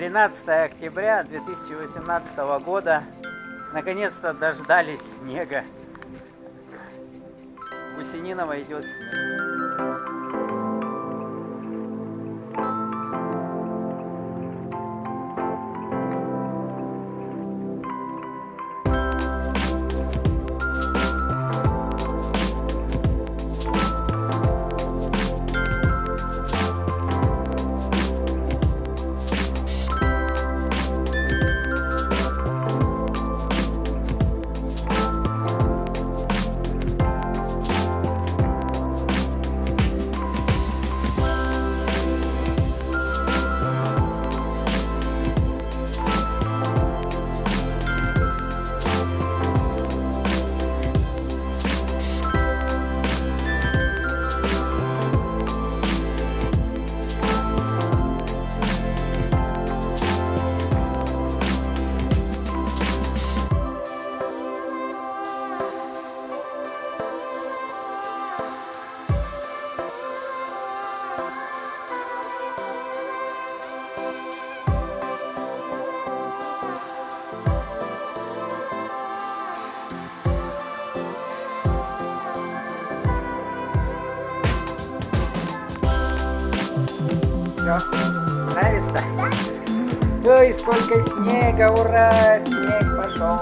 13 октября 2018 года. Наконец-то дождались снега. Гусениново идет снег. Все, нравится? Ой, сколько снега, ура, снег пошел.